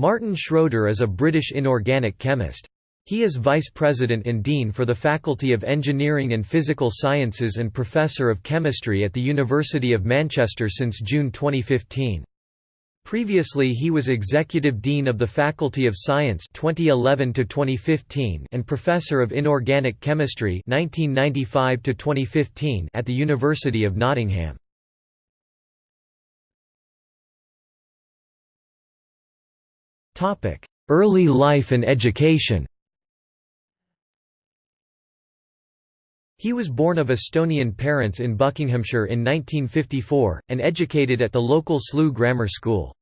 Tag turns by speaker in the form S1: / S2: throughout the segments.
S1: Martin Schroeder is a British inorganic chemist. He is Vice President and Dean for the Faculty of Engineering and Physical Sciences and Professor of Chemistry at the University of Manchester since June 2015. Previously he was Executive Dean of the Faculty of Science 2011 and Professor of Inorganic Chemistry 1995 at the University of Nottingham. Early life and education He was born of Estonian parents in Buckinghamshire in 1954, and educated at the local Slough Grammar School.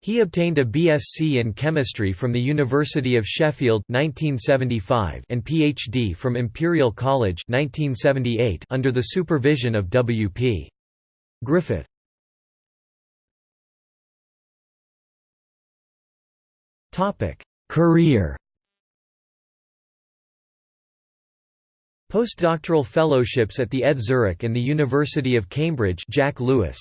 S1: He obtained a BSc in chemistry from the University of Sheffield 1975 and PhD from Imperial College 1978 under the supervision of W.P. Griffith. Career Postdoctoral fellowships at the ETH Zurich and the University of Cambridge Jack Lewis.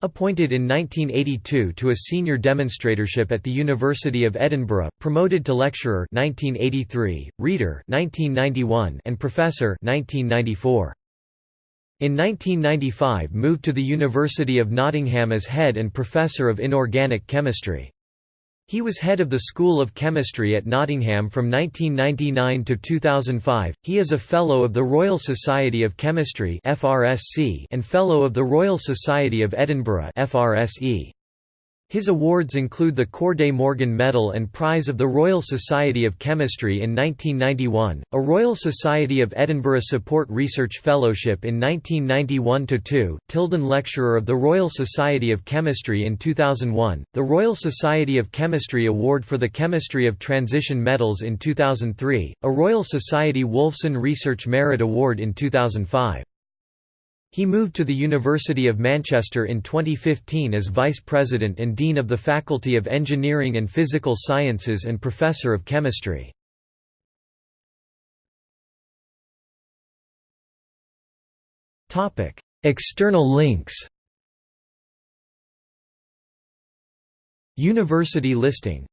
S1: Appointed in 1982 to a senior demonstratorship at the University of Edinburgh, promoted to lecturer 1983, reader 1991 and professor 1994. In 1995 moved to the University of Nottingham as head and professor of inorganic chemistry. He was head of the School of Chemistry at Nottingham from 1999 to 2005. He is a Fellow of the Royal Society of Chemistry (FRSC) and Fellow of the Royal Society of Edinburgh (FRSE). His awards include the Corday Morgan Medal and Prize of the Royal Society of Chemistry in 1991, a Royal Society of Edinburgh Support Research Fellowship in 1991–2, Tilden Lecturer of the Royal Society of Chemistry in 2001, the Royal Society of Chemistry Award for the Chemistry of Transition Metals in 2003, a Royal Society Wolfson Research Merit Award in 2005. He moved to the University of Manchester in 2015 as Vice President and Dean of the Faculty of Engineering and Physical Sciences and Professor of Chemistry. External links University listing